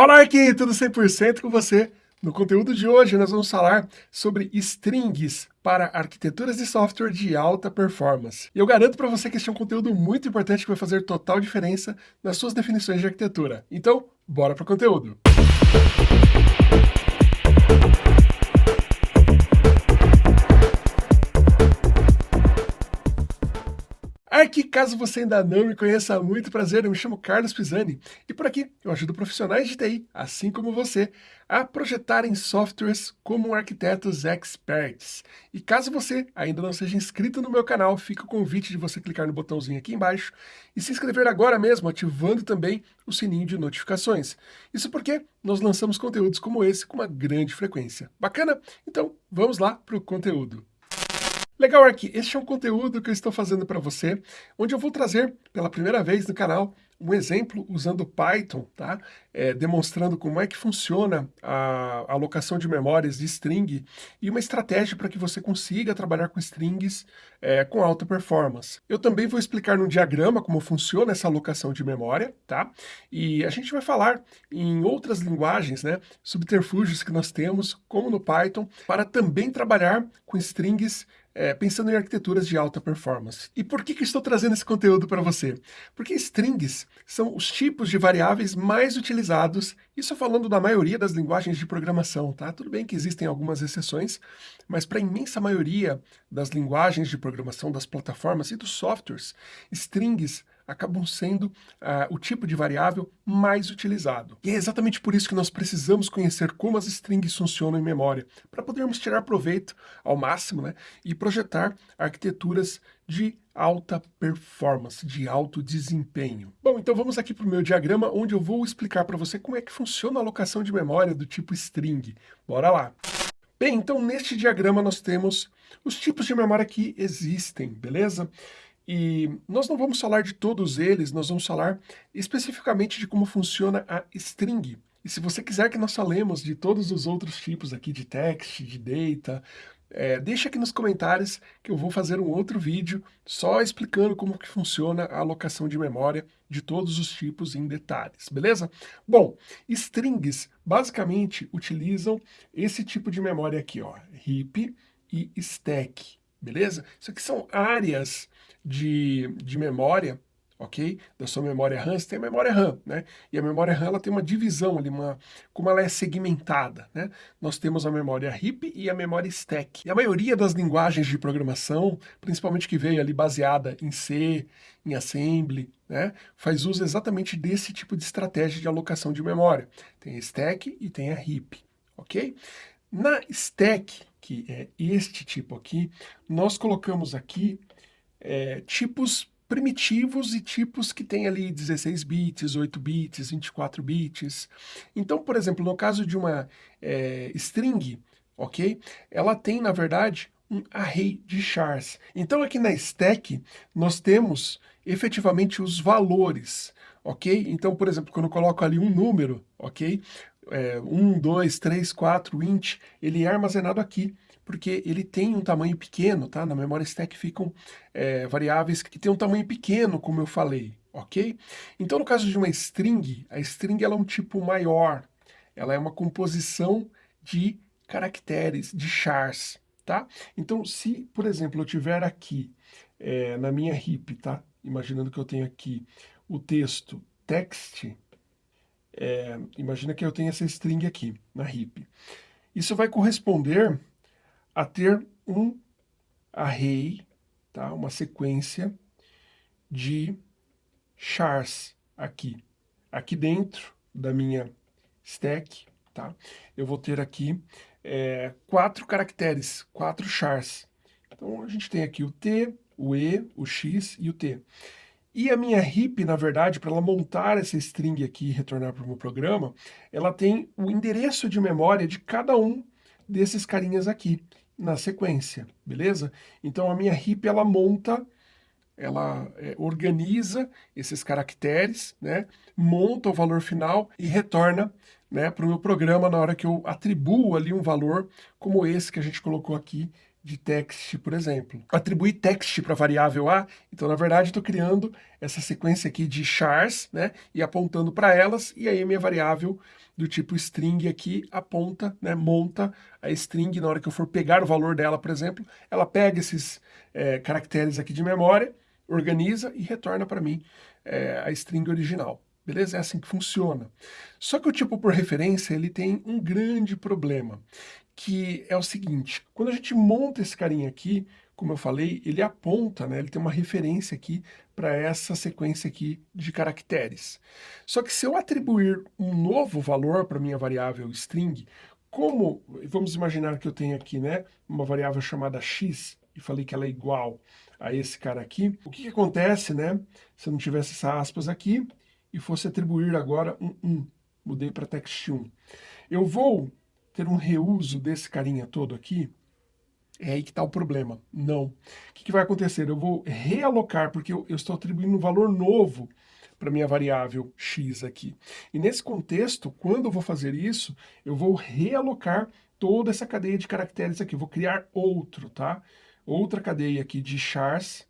Fala aqui, tudo 100% com você. No conteúdo de hoje nós vamos falar sobre strings para arquiteturas de software de alta performance. E eu garanto para você que este é um conteúdo muito importante que vai fazer total diferença nas suas definições de arquitetura. Então, bora para o conteúdo. Aqui, caso você ainda não me conheça, muito prazer, eu me chamo Carlos Pisani e por aqui eu ajudo profissionais de TI, assim como você, a projetarem softwares como arquitetos experts. E caso você ainda não seja inscrito no meu canal, fica o convite de você clicar no botãozinho aqui embaixo e se inscrever agora mesmo, ativando também o sininho de notificações. Isso porque nós lançamos conteúdos como esse com uma grande frequência. Bacana? Então, vamos lá para o conteúdo. Legal, Arqui, este é um conteúdo que eu estou fazendo para você, onde eu vou trazer pela primeira vez no canal um exemplo usando Python, tá? É, demonstrando como é que funciona a alocação de memórias de string e uma estratégia para que você consiga trabalhar com strings é, com alta performance. Eu também vou explicar no diagrama como funciona essa alocação de memória, tá? E a gente vai falar em outras linguagens, né, subterfúgios que nós temos, como no Python, para também trabalhar com strings é, pensando em arquiteturas de alta performance. E por que, que estou trazendo esse conteúdo para você? Porque strings são os tipos de variáveis mais utilizados, isso falando da maioria das linguagens de programação, tá? Tudo bem que existem algumas exceções, mas para a imensa maioria das linguagens de programação, das plataformas e dos softwares, strings acabam sendo uh, o tipo de variável mais utilizado. E é exatamente por isso que nós precisamos conhecer como as strings funcionam em memória, para podermos tirar proveito ao máximo né, e projetar arquiteturas de alta performance, de alto desempenho. Bom, então vamos aqui para o meu diagrama, onde eu vou explicar para você como é que funciona a alocação de memória do tipo string. Bora lá! Bem, então neste diagrama nós temos os tipos de memória que existem, beleza? E nós não vamos falar de todos eles, nós vamos falar especificamente de como funciona a string. E se você quiser que nós falemos de todos os outros tipos aqui de text, de data, é, deixa aqui nos comentários que eu vou fazer um outro vídeo só explicando como que funciona a alocação de memória de todos os tipos em detalhes, beleza? Bom, strings basicamente utilizam esse tipo de memória aqui, ó, heap e stack, beleza? Isso aqui são áreas de, de memória, ok? Da sua memória RAM, você tem a memória RAM, né? E a memória RAM ela tem uma divisão ali, uma, como ela é segmentada, né? Nós temos a memória heap e a memória stack. E a maioria das linguagens de programação, principalmente que veio ali baseada em C, em Assembly, né? Faz uso exatamente desse tipo de estratégia de alocação de memória. Tem a stack e tem a heap, ok? Na stack, que é este tipo aqui, nós colocamos aqui é, tipos primitivos e tipos que tem ali 16 bits, 8 bits, 24 bits. Então, por exemplo, no caso de uma é, string, ok? Ela tem, na verdade, um array de chars. Então, aqui na stack, nós temos efetivamente os valores, ok? Então, por exemplo, quando eu coloco ali um número, ok? É, 1, 2, 3, 4, int, ele é armazenado aqui porque ele tem um tamanho pequeno, tá? Na memória stack ficam é, variáveis que têm um tamanho pequeno, como eu falei, ok? Então, no caso de uma string, a string ela é um tipo maior, ela é uma composição de caracteres, de chars, tá? Então, se, por exemplo, eu tiver aqui é, na minha heap, tá? Imaginando que eu tenho aqui o texto text, é, imagina que eu tenho essa string aqui na heap. Isso vai corresponder a ter um array, tá? uma sequência de chars aqui. Aqui dentro da minha stack, tá? eu vou ter aqui é, quatro caracteres, quatro chars. Então a gente tem aqui o T, o E, o X e o T. E a minha heap, na verdade, para ela montar essa string aqui e retornar para o meu programa, ela tem o endereço de memória de cada um desses carinhas aqui na sequência, beleza? Então a minha heap ela monta, ela é, organiza esses caracteres, né? monta o valor final e retorna né, para o meu programa na hora que eu atribuo ali um valor como esse que a gente colocou aqui de text, por exemplo. Atribuir text para a variável A, então na verdade estou criando essa sequência aqui de chars, né, e apontando para elas, e aí a minha variável do tipo string aqui aponta, né, monta a string, na hora que eu for pegar o valor dela, por exemplo, ela pega esses é, caracteres aqui de memória, organiza e retorna para mim é, a string original. Beleza? É assim que funciona. Só que o tipo por referência, ele tem um grande problema, que é o seguinte, quando a gente monta esse carinha aqui, como eu falei, ele aponta, né, ele tem uma referência aqui para essa sequência aqui de caracteres. Só que se eu atribuir um novo valor para minha variável string, como, vamos imaginar que eu tenho aqui, né, uma variável chamada x, e falei que ela é igual a esse cara aqui, o que, que acontece, né, se eu não tivesse essa aspas aqui, e fosse atribuir agora um 1, mudei para text1. Eu vou ter um reuso desse carinha todo aqui, é aí que está o problema. Não. O que, que, vai acontecer? Eu vou realocar, porque eu, eu estou atribuindo um valor novo para minha variável x aqui. E nesse contexto, quando eu vou fazer isso, eu vou realocar toda essa cadeia de caracteres aqui. Eu vou criar outro, tá? Outra cadeia aqui de chars,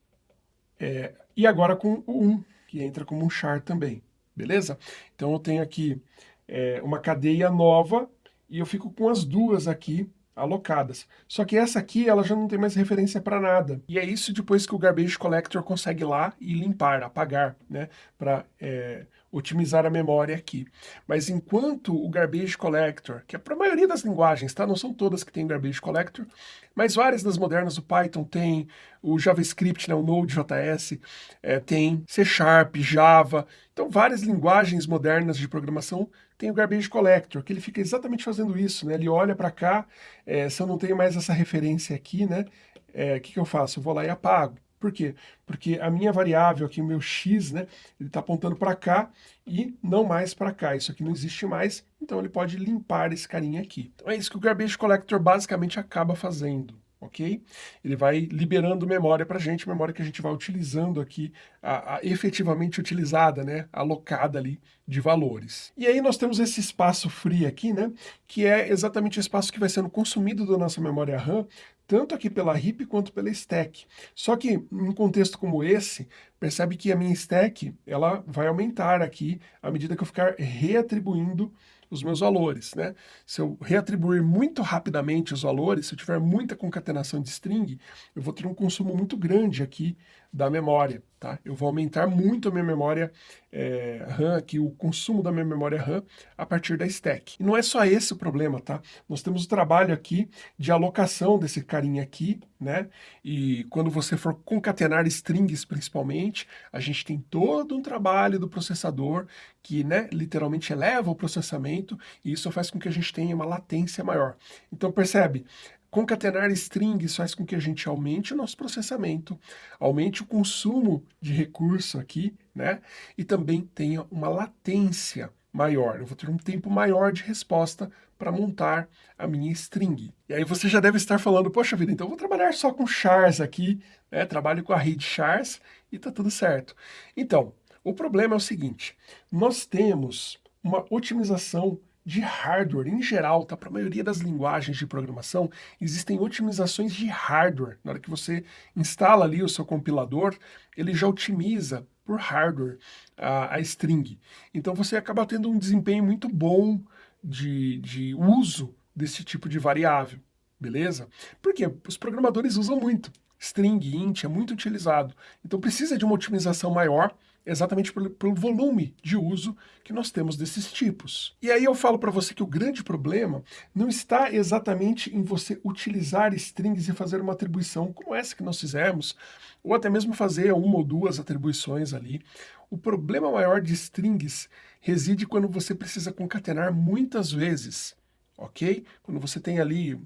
é, e agora com o 1, que entra como um char também, beleza? Então eu tenho aqui é, uma cadeia nova e eu fico com as duas aqui alocadas. Só que essa aqui, ela já não tem mais referência para nada. E é isso depois que o Garbage Collector consegue lá e limpar, apagar, né? Para é, otimizar a memória aqui. Mas enquanto o Garbage Collector, que é para a maioria das linguagens, tá? Não são todas que tem Garbage Collector, mas várias das modernas, o Python tem, o JavaScript, né, o Node.js, é, tem C Sharp, Java, então várias linguagens modernas de programação tem o Garbage Collector, que ele fica exatamente fazendo isso, né? Ele olha para cá, é, se eu não tenho mais essa referência aqui, né? O é, que, que eu faço? Eu vou lá e apago. Por quê? Porque a minha variável aqui, o meu x, né, ele está apontando para cá e não mais para cá. Isso aqui não existe mais, então ele pode limpar esse carinha aqui. Então é isso que o Garbage Collector basicamente acaba fazendo ok? Ele vai liberando memória para a gente, memória que a gente vai utilizando aqui, a, a, efetivamente utilizada, né, alocada ali de valores. E aí nós temos esse espaço free aqui, né, que é exatamente o espaço que vai sendo consumido da nossa memória RAM, tanto aqui pela heap quanto pela stack. Só que, em um contexto como esse, percebe que a minha stack, ela vai aumentar aqui à medida que eu ficar reatribuindo os meus valores. Né? Se eu reatribuir muito rapidamente os valores, se eu tiver muita concatenação de string, eu vou ter um consumo muito grande aqui da memória. Tá? Eu vou aumentar muito a minha memória é, RAM, aqui, o consumo da minha memória RAM a partir da stack. E não é só esse o problema, tá? Nós temos o trabalho aqui de alocação desse carinha aqui, né? E quando você for concatenar strings, principalmente, a gente tem todo um trabalho do processador que, né, literalmente eleva o processamento e isso faz com que a gente tenha uma latência maior. Então, percebe? Concatenar strings faz com que a gente aumente o nosso processamento, aumente o consumo de recurso aqui, né? E também tenha uma latência maior. Eu vou ter um tempo maior de resposta para montar a minha string. E aí você já deve estar falando, poxa vida, então eu vou trabalhar só com chars aqui, né? Trabalho com a rede chars e tá tudo certo. Então, o problema é o seguinte, nós temos uma otimização de hardware em geral, tá? Para a maioria das linguagens de programação, existem otimizações de hardware. Na hora que você instala ali o seu compilador, ele já otimiza por hardware a, a string. Então você acaba tendo um desempenho muito bom de, de uso desse tipo de variável, beleza? Porque os programadores usam muito. String, int, é muito utilizado. Então precisa de uma otimização maior exatamente pelo, pelo, volume de uso que nós temos desses tipos. E aí eu falo para você que o grande problema não está exatamente em você utilizar strings e fazer uma atribuição como essa que nós fizemos, ou até mesmo fazer uma ou duas atribuições ali. O problema maior de strings reside quando você precisa concatenar muitas vezes, ok? Quando você tem ali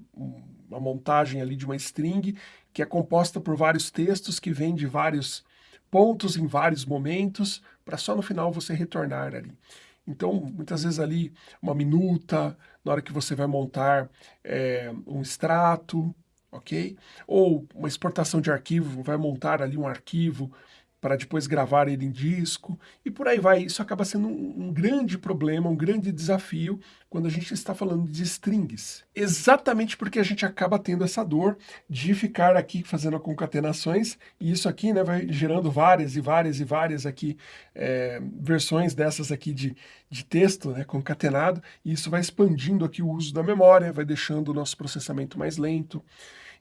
uma montagem ali de uma string que é composta por vários textos que vêm de vários pontos em vários momentos, para só no final você retornar ali. Então, muitas vezes ali, uma minuta, na hora que você vai montar é, um extrato, ok? Ou uma exportação de arquivo, vai montar ali um arquivo para depois gravar ele em disco, e por aí vai. Isso acaba sendo um, um, grande problema, um grande desafio quando a gente está falando de strings. Exatamente porque a gente acaba tendo essa dor de ficar aqui fazendo concatenações, e isso aqui né, vai gerando várias e várias e várias aqui é, versões dessas aqui de, de texto né, concatenado, e isso vai expandindo aqui o uso da memória, vai deixando o nosso processamento mais lento.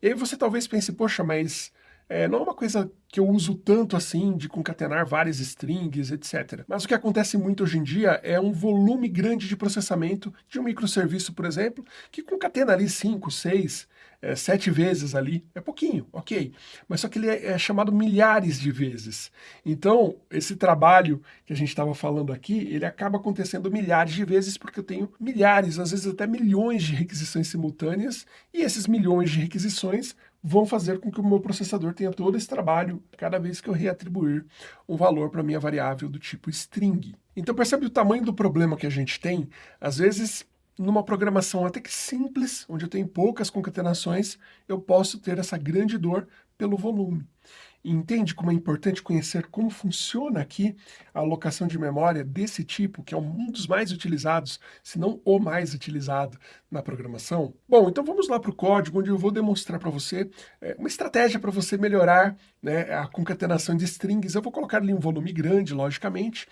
E aí você talvez pense, poxa, mas é, não é uma coisa que eu uso tanto assim, de concatenar várias strings, etc. Mas o que acontece muito hoje em dia é um volume grande de processamento de um microserviço, por exemplo, que concatena ali 5, 6, é, 7 vezes ali. É pouquinho, ok. Mas só que ele é, é chamado milhares de vezes. Então, esse trabalho que a gente estava falando aqui, ele acaba acontecendo milhares de vezes porque eu tenho milhares, às vezes até milhões de requisições simultâneas, e esses milhões de requisições vão fazer com que o meu processador tenha todo esse trabalho cada vez que eu reatribuir um valor para minha variável do tipo string. Então percebe o tamanho do problema que a gente tem? Às vezes, numa programação até que simples, onde eu tenho poucas concatenações, eu posso ter essa grande dor pelo volume entende como é importante conhecer como funciona aqui a alocação de memória desse tipo, que é um dos mais utilizados, se não o mais utilizado na programação? Bom, então vamos lá para o código, onde eu vou demonstrar para você é, uma estratégia para você melhorar né, a concatenação de strings. Eu vou colocar ali um volume grande, logicamente,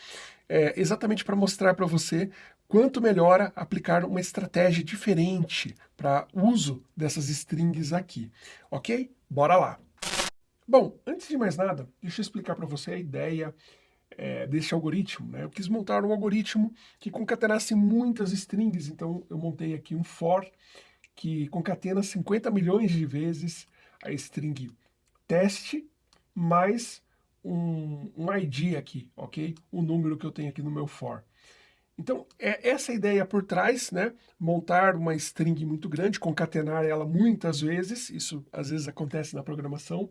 é, exatamente para mostrar para você quanto melhora aplicar uma estratégia diferente para uso dessas strings aqui, ok? Bora lá! Bom, antes de mais nada, deixa eu explicar para você a ideia é, desse algoritmo. Né? Eu quis montar um algoritmo que concatenasse muitas strings, então eu montei aqui um for que concatena 50 milhões de vezes a string teste mais um, um ID aqui, ok? O número que eu tenho aqui no meu for. Então, é essa ideia por trás, né? Montar uma string muito grande, concatenar ela muitas vezes, isso às vezes acontece na programação,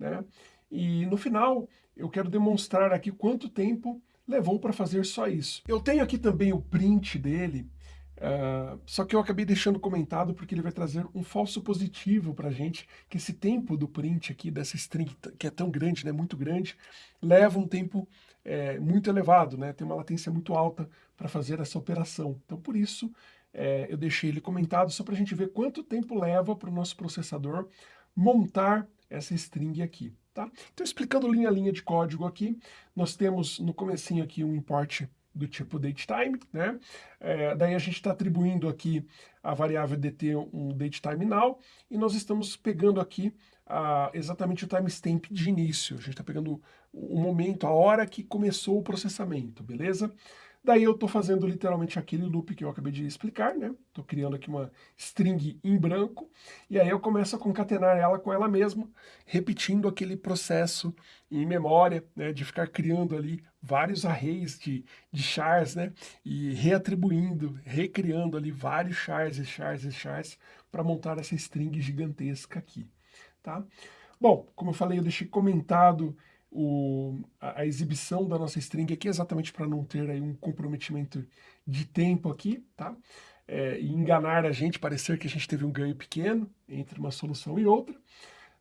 né? E no final, eu quero demonstrar aqui quanto tempo levou para fazer só isso. Eu tenho aqui também o print dele, uh, só que eu acabei deixando comentado porque ele vai trazer um falso positivo para a gente, que esse tempo do print aqui, dessa string, que é tão grande, né, muito grande, leva um tempo é, muito elevado, né, tem uma latência muito alta para fazer essa operação. Então, por isso, é, eu deixei ele comentado só para a gente ver quanto tempo leva para o nosso processador montar essa string aqui. Tá? Então, explicando linha a linha de código aqui, nós temos no comecinho aqui um import do tipo datetime, né? É, daí a gente está atribuindo aqui a variável dt um datetime now, e nós estamos pegando aqui a, exatamente o timestamp de início. A gente está pegando o momento, a hora que começou o processamento, beleza? Daí eu estou fazendo literalmente aquele loop que eu acabei de explicar, né? Estou criando aqui uma string em branco, e aí eu começo a concatenar ela com ela mesma, repetindo aquele processo em memória, né? De ficar criando ali vários arrays de, de chars, né? E reatribuindo, recriando ali vários chars e chars e chars para montar essa string gigantesca aqui, tá? Bom, como eu falei, eu deixei comentado o, a, a, exibição da nossa string aqui, exatamente para não ter aí um comprometimento de tempo aqui, tá? É, e enganar a gente, parecer que a gente teve um ganho pequeno entre uma solução e outra.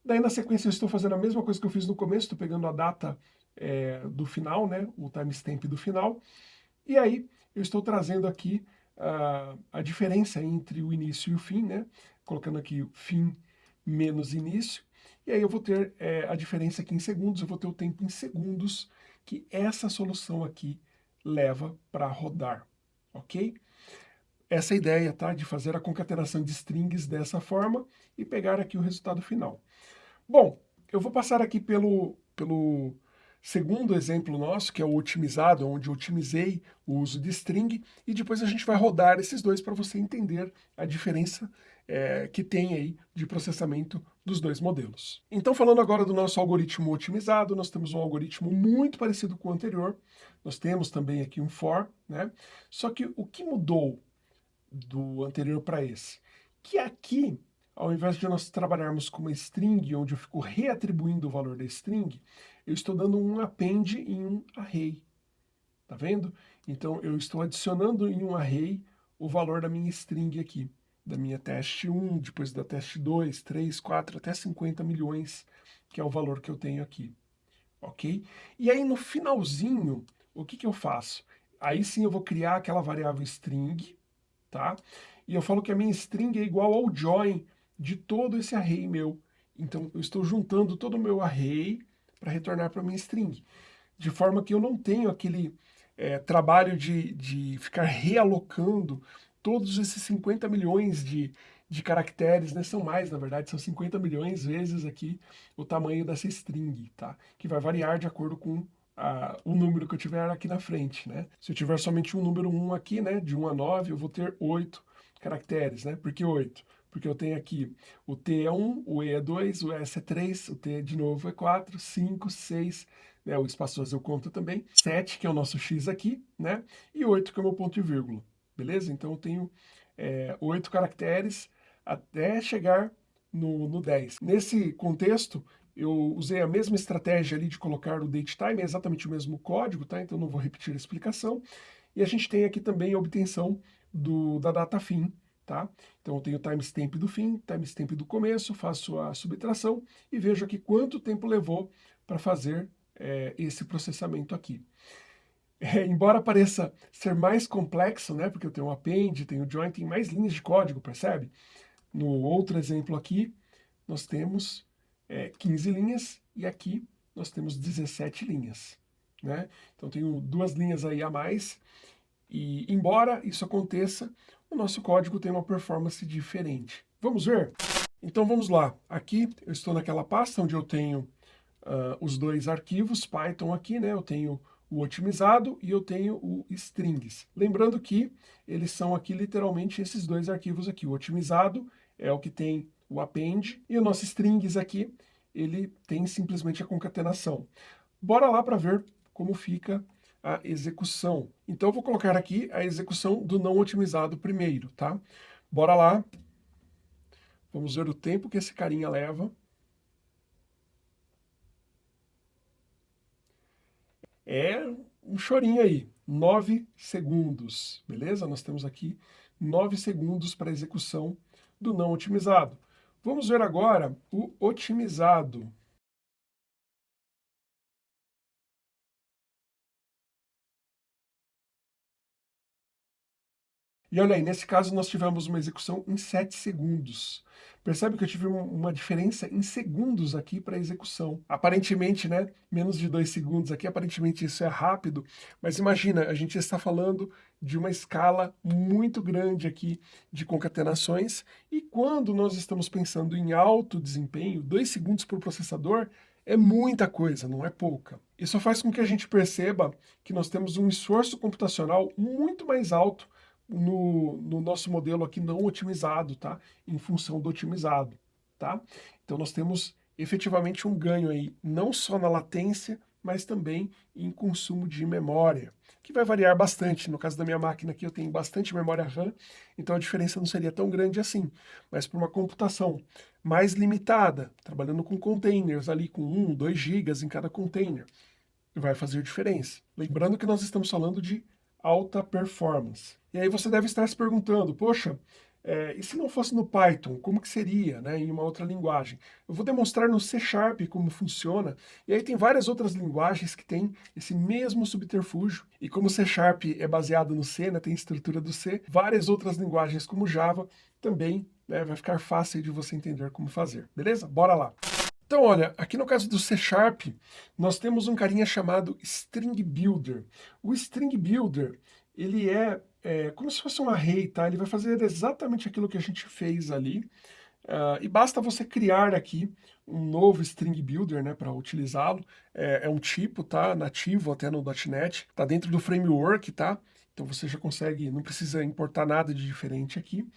Daí na sequência eu estou fazendo a mesma coisa que eu fiz no começo, estou pegando a data é, do final, né, o timestamp do final, e aí eu estou trazendo aqui uh, a diferença entre o início e o fim, né, colocando aqui fim menos início, e aí eu vou ter é, a diferença aqui em segundos, eu vou ter o tempo em segundos que essa solução aqui leva para rodar, ok? Essa ideia, tá? De fazer a concatenação de strings dessa forma e pegar aqui o resultado final. Bom, eu vou passar aqui pelo, pelo segundo exemplo nosso, que é o otimizado, onde eu otimizei o uso de string, e depois a gente vai rodar esses dois para você entender a diferença é, que tem aí de processamento dos dois modelos. Então, falando agora do nosso algoritmo otimizado, nós temos um algoritmo muito parecido com o anterior, nós temos também aqui um for, né? Só que o que mudou do anterior para esse? Que aqui, ao invés de nós trabalharmos com uma string, onde eu fico reatribuindo o valor da string, eu estou dando um append em um array. Tá vendo? Então, eu estou adicionando em um array o valor da minha string aqui da minha teste 1, depois da teste 2, 3, 4, até 50 milhões, que é o valor que eu tenho aqui. ok? E aí no finalzinho, o que, que eu faço? Aí sim eu vou criar aquela variável string, tá? E eu falo que a minha string é igual ao join de todo esse array meu. Então eu estou juntando todo o meu array para retornar para a minha string. De forma que eu não tenho aquele é, trabalho de, de ficar realocando todos esses 50 milhões de, de caracteres, né? São mais, na verdade, são 50 milhões vezes aqui o tamanho dessa string, tá? Que vai variar de acordo com a, o número que eu tiver aqui na frente, né? Se eu tiver somente um número 1 aqui, né? De 1 a 9, eu vou ter 8 caracteres, né? Por que 8? Porque eu tenho aqui o T é 1, o E é 2, o S é 3, o T de novo é 4, 5, 6, né? O espaçoso eu conto também, 7, que é o nosso X aqui, né? E 8, que é o meu ponto e vírgula, beleza? Então eu tenho é, 8 caracteres até chegar no, no 10. Nesse contexto, eu usei a mesma estratégia ali de colocar o datetime, é exatamente o mesmo código, tá? Então não vou repetir a explicação. E a gente tem aqui também a obtenção do, da data fim, tá? Então eu tenho o timestamp do fim, timestamp do começo, faço a subtração e vejo aqui quanto tempo levou para fazer é, esse processamento aqui. É, embora pareça ser mais complexo, né, porque eu tenho um append, tenho join, tem mais linhas de código, percebe? No outro exemplo aqui, nós temos é, 15 linhas e aqui nós temos 17 linhas. Né? Então tenho duas linhas aí a mais e embora isso aconteça, o nosso código tem uma performance diferente. Vamos ver? Então vamos lá. Aqui eu estou naquela pasta onde eu tenho uh, os dois arquivos Python aqui, né? Eu tenho o otimizado e eu tenho o strings. Lembrando que eles são aqui literalmente esses dois arquivos aqui. O otimizado é o que tem o append e o nosso strings aqui, ele tem simplesmente a concatenação. Bora lá para ver como fica a execução. Então eu vou colocar aqui a execução do não otimizado primeiro, tá? Bora lá. Vamos ver o tempo que esse carinha leva. É um chorinho aí, 9 segundos, beleza? Nós temos aqui 9 segundos para execução do não otimizado. Vamos ver agora o otimizado. E olha aí, nesse caso nós tivemos uma execução em 7 segundos. Percebe que eu tive uma diferença em segundos aqui para execução. Aparentemente, né, menos de 2 segundos aqui, aparentemente isso é rápido, mas imagina, a gente está falando de uma escala muito grande aqui de concatenações, e quando nós estamos pensando em alto desempenho, 2 segundos por processador é muita coisa, não é pouca. Isso faz com que a gente perceba que nós temos um esforço computacional muito mais alto no, no nosso modelo aqui não otimizado, tá? Em função do otimizado, tá? Então nós temos efetivamente um ganho aí, não só na latência, mas também em consumo de memória, que vai variar bastante. No caso da minha máquina aqui eu tenho bastante memória RAM, então a diferença não seria tão grande assim. Mas para uma computação mais limitada, trabalhando com containers ali com 1, 2 GB em cada container, vai fazer diferença. Lembrando que nós estamos falando de alta performance. E aí você deve estar se perguntando, poxa, é, e se não fosse no Python, como que seria, né, em uma outra linguagem? Eu vou demonstrar no C Sharp como funciona, e aí tem várias outras linguagens que têm esse mesmo subterfúgio, e como o C Sharp é baseado no C, né, tem estrutura do C, várias outras linguagens como Java também né, vai ficar fácil de você entender como fazer, beleza? Bora lá! Então, olha, aqui no caso do C Sharp, nós temos um carinha chamado String Builder. O String Builder, ele é, é como se fosse um array, tá? Ele vai fazer exatamente aquilo que a gente fez ali. Uh, e basta você criar aqui um novo String Builder, né, para utilizá-lo. É, é, um tipo, tá? Nativo até no .NET. Tá dentro do framework, tá? Então você já consegue, não precisa importar nada de diferente aqui.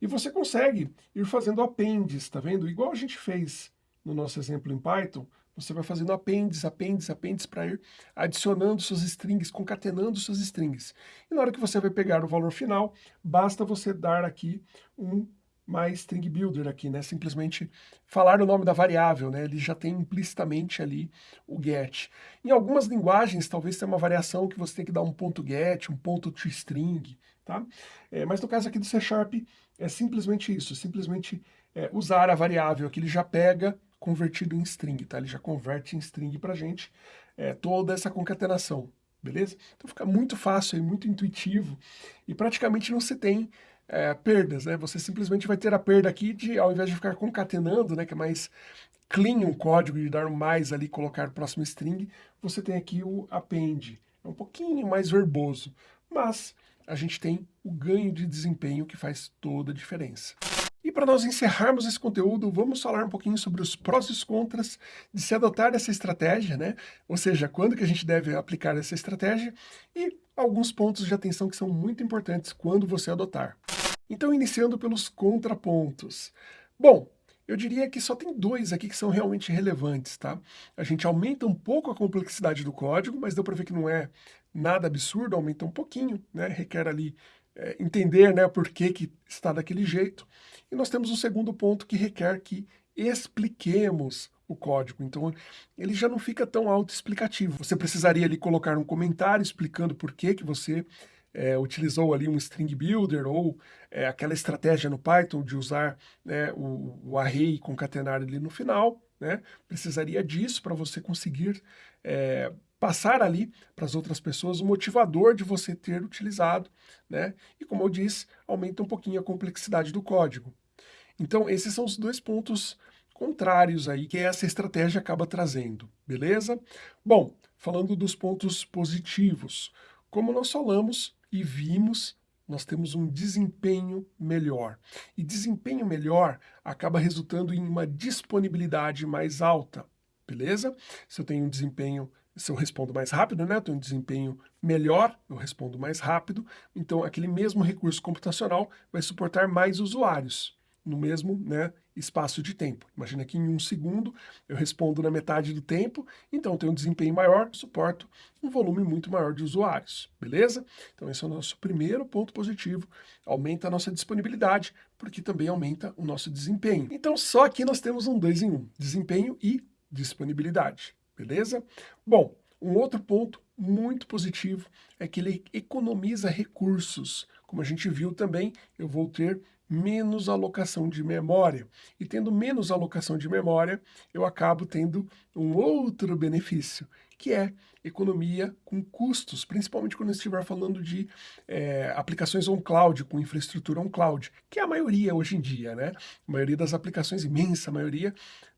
E você consegue ir fazendo appendes, tá vendo? Igual a gente fez no nosso exemplo em Python, você vai fazendo apêndice, apêndice, apêndice para ir adicionando suas strings, concatenando suas strings. E na hora que você vai pegar o valor final, basta você dar aqui um mais string builder aqui, né? Simplesmente falar o nome da variável, né? Ele já tem implicitamente ali o get. Em algumas linguagens, talvez tenha uma variação que você tem que dar um ponto get, um ponto toString, tá? É, mas no caso aqui do C Sharp, é simplesmente isso, simplesmente é, usar a variável que ele já pega convertido em string, tá? Ele já converte em string para a gente é, toda essa concatenação, beleza? Então fica muito fácil e muito intuitivo e praticamente não se tem é, perdas, né? Você simplesmente vai ter a perda aqui de, ao invés de ficar concatenando, né, que é mais clean um código e dar mais ali, colocar próximo string, você tem aqui o append. É um pouquinho mais verboso, mas a gente tem o ganho de desempenho que faz toda a diferença. Para nós encerrarmos esse conteúdo, vamos falar um pouquinho sobre os prós e os contras de se adotar essa estratégia, né? Ou seja, quando que a gente deve aplicar essa estratégia e alguns pontos de atenção que são muito importantes quando você adotar. Então, iniciando pelos contrapontos. Bom, eu diria que só tem dois aqui que são realmente relevantes, tá? A gente aumenta um pouco a complexidade do código, mas deu para ver que não é nada absurdo, aumenta um pouquinho, né? Requer ali é, entender né, por que, que está daquele jeito. E nós temos um segundo ponto que requer que expliquemos o código. Então, ele já não fica tão autoexplicativo. Você precisaria ali colocar um comentário explicando por que, que você é, utilizou ali um string builder ou é, aquela estratégia no Python de usar né, o, o array e concatenar ali no final. Né? Precisaria disso para você conseguir é, passar ali para as outras pessoas o motivador de você ter utilizado, né? E como eu disse, aumenta um pouquinho a complexidade do código. Então, esses são os dois pontos contrários aí que essa estratégia acaba trazendo, beleza? Bom, falando dos pontos positivos, como nós falamos e vimos, nós temos um desempenho melhor. E desempenho melhor acaba resultando em uma disponibilidade mais alta, beleza? Se eu tenho um desempenho se eu respondo mais rápido, né, eu tenho um desempenho melhor, eu respondo mais rápido, então aquele mesmo recurso computacional vai suportar mais usuários no mesmo né, espaço de tempo. Imagina que em um segundo eu respondo na metade do tempo, então eu tenho um desempenho maior, suporto um volume muito maior de usuários, beleza? Então esse é o nosso primeiro ponto positivo, aumenta a nossa disponibilidade, porque também aumenta o nosso desempenho. Então só aqui nós temos um dois em um, desempenho e disponibilidade beleza? Bom, um outro ponto muito positivo é que ele economiza recursos. Como a gente viu também, eu vou ter menos alocação de memória. E tendo menos alocação de memória, eu acabo tendo um outro benefício, que é economia com custos, principalmente quando estiver falando de é, aplicações on-cloud, com infraestrutura on-cloud, que é a maioria hoje em dia, né? A maioria das aplicações, imensa maioria,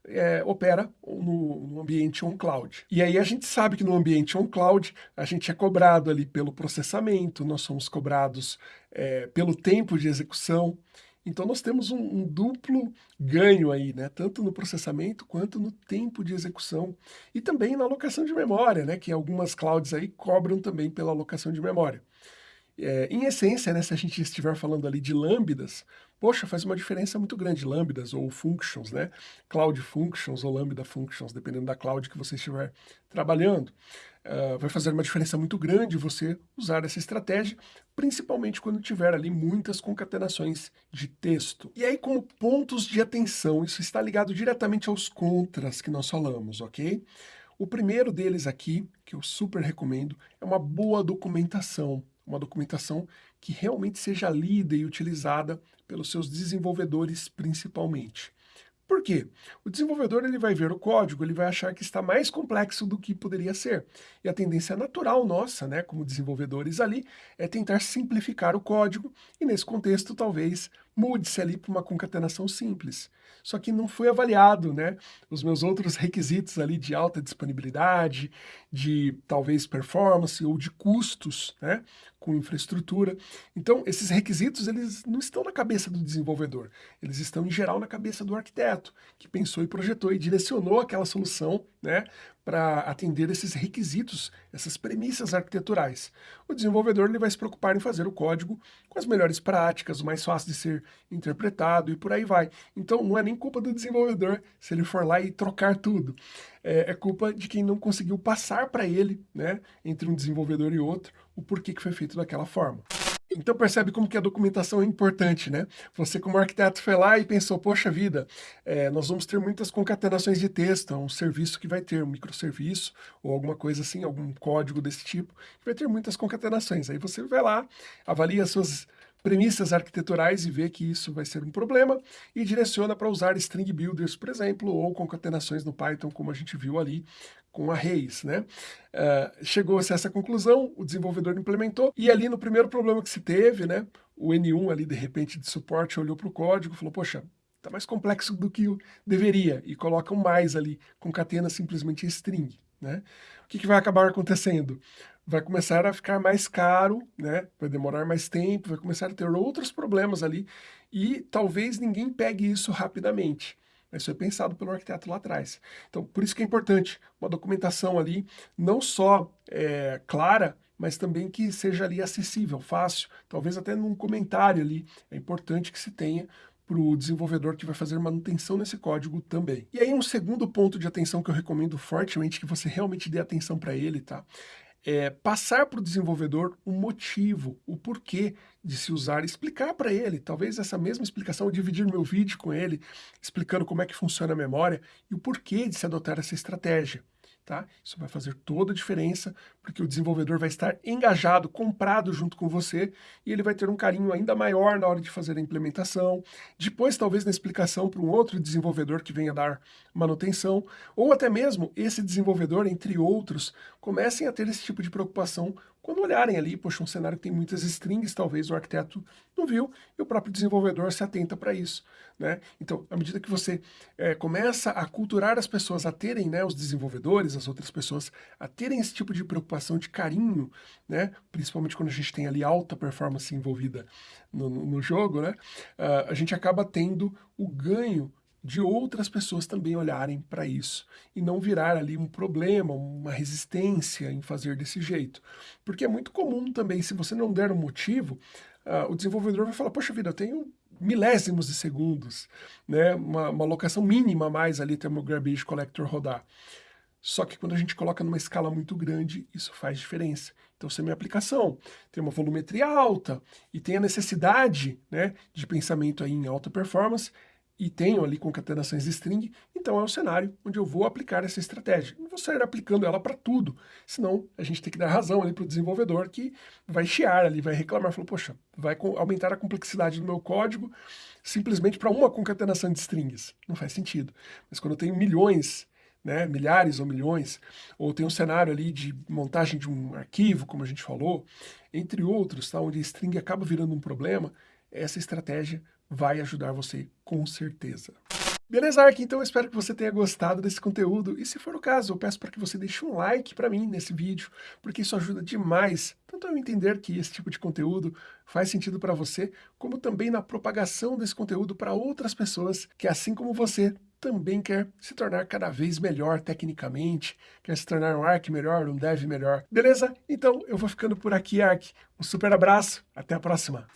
é, opera no, no ambiente on-cloud. E aí a gente sabe que no ambiente on-cloud a gente é cobrado ali pelo processamento, nós somos cobrados é, pelo tempo de execução, então nós temos um, um, duplo ganho aí, né? tanto no processamento quanto no tempo de execução e também na alocação de memória, né? que algumas clouds aí cobram também pela alocação de memória. É, em essência, né, se a gente estiver falando ali de lambdas, poxa, faz uma diferença muito grande, lambdas ou functions, né? Cloud functions ou lambda functions, dependendo da cloud que você estiver trabalhando. Uh, vai fazer uma diferença muito grande você usar essa estratégia, principalmente quando tiver ali muitas concatenações de texto. E aí, como pontos de atenção, isso está ligado diretamente aos contras que nós falamos, ok? O primeiro deles aqui, que eu super recomendo, é uma boa documentação uma documentação que realmente seja lida e utilizada pelos seus desenvolvedores principalmente. Por quê? O desenvolvedor ele vai ver o código, ele vai achar que está mais complexo do que poderia ser. E a tendência natural nossa, né, como desenvolvedores ali, é tentar simplificar o código e nesse contexto talvez mude-se ali para uma concatenação simples. Só que não foi avaliado, né, os meus outros requisitos ali de alta disponibilidade, de talvez performance ou de custos, né, com infraestrutura. Então, esses requisitos, eles não estão na cabeça do desenvolvedor, eles estão, em geral, na cabeça do arquiteto, que pensou e projetou e direcionou aquela solução né, para atender esses requisitos, essas premissas arquiteturais. O desenvolvedor ele vai se preocupar em fazer o código com as melhores práticas, o mais fácil de ser interpretado e por aí vai. Então, não é nem culpa do desenvolvedor se ele for lá e trocar tudo. É, é culpa de quem não conseguiu passar para ele, né, entre um desenvolvedor e outro, o porquê que foi feito daquela forma. Então percebe como que a documentação é importante, né? Você como arquiteto foi lá e pensou, poxa vida, é, nós vamos ter muitas concatenações de texto, um serviço que vai ter um microserviço ou alguma coisa assim, algum código desse tipo, que vai ter muitas concatenações. Aí você vai lá, avalia as suas premissas arquiteturais e vê que isso vai ser um problema e direciona para usar string builders, por exemplo, ou concatenações no Python, como a gente viu ali com arrays, né? Uh, Chegou-se a essa conclusão, o desenvolvedor implementou, e ali no primeiro problema que se teve, né, o N1 ali, de repente, de suporte, olhou para o código e falou, poxa, está mais complexo do que deveria, e coloca um mais ali, concatena simplesmente string, né? O que, que vai acabar acontecendo? Vai começar a ficar mais caro, né? vai demorar mais tempo, vai começar a ter outros problemas ali e talvez ninguém pegue isso rapidamente. Isso é pensado pelo arquiteto lá atrás. Então, por isso que é importante uma documentação ali, não só é, clara, mas também que seja ali acessível, fácil, talvez até num comentário ali, é importante que se tenha para o desenvolvedor que vai fazer manutenção nesse código também. E aí um segundo ponto de atenção que eu recomendo fortemente que você realmente dê atenção para ele, tá? É, passar para o desenvolvedor o motivo, o porquê de se usar, explicar para ele, talvez essa mesma explicação, dividir meu vídeo com ele, explicando como é que funciona a memória e o porquê de se adotar essa estratégia tá? Isso vai fazer toda a diferença, porque o desenvolvedor vai estar engajado, comprado junto com você, e ele vai ter um carinho ainda maior na hora de fazer a implementação, depois talvez na explicação para um outro desenvolvedor que venha dar manutenção, ou até mesmo esse desenvolvedor, entre outros, comecem a ter esse tipo de preocupação quando olharem ali, poxa, um cenário que tem muitas strings, talvez o arquiteto não viu, e o próprio desenvolvedor se atenta para isso. Né? Então, à medida que você é, começa a culturar as pessoas a terem, né, os desenvolvedores, as outras pessoas, a terem esse tipo de preocupação, de carinho, né, principalmente quando a gente tem ali alta performance envolvida no, no, no jogo, né, uh, a gente acaba tendo o ganho de outras pessoas também olharem para isso e não virar ali um problema, uma resistência em fazer desse jeito. Porque é muito comum também, se você não der um motivo, uh, o desenvolvedor vai falar, poxa vida, eu tenho milésimos de segundos, né? uma, uma locação mínima a mais ali até o meu garbage collector rodar. Só que quando a gente coloca numa escala muito grande, isso faz diferença. Então, se a minha aplicação tem uma volumetria alta e tem a necessidade né, de pensamento aí em alta performance, e tenho ali concatenações de string, então é o cenário onde eu vou aplicar essa estratégia. Não vou sair aplicando ela para tudo, senão a gente tem que dar razão ali para o desenvolvedor que vai chiar ali, vai reclamar, falou, poxa, vai aumentar a complexidade do meu código simplesmente para uma concatenação de strings. Não faz sentido. Mas quando eu tenho milhões, né, milhares ou milhões, ou tem um cenário ali de montagem de um arquivo, como a gente falou, entre outros, tá, onde a string acaba virando um problema, essa estratégia vai ajudar você com certeza. Beleza, Ark? Então eu espero que você tenha gostado desse conteúdo e se for o caso, eu peço para que você deixe um like para mim nesse vídeo, porque isso ajuda demais, tanto eu entender que esse tipo de conteúdo faz sentido para você, como também na propagação desse conteúdo para outras pessoas que, assim como você, também quer se tornar cada vez melhor tecnicamente, quer se tornar um Ark melhor, um Dev melhor. Beleza? Então eu vou ficando por aqui, Ark. Um super abraço, até a próxima!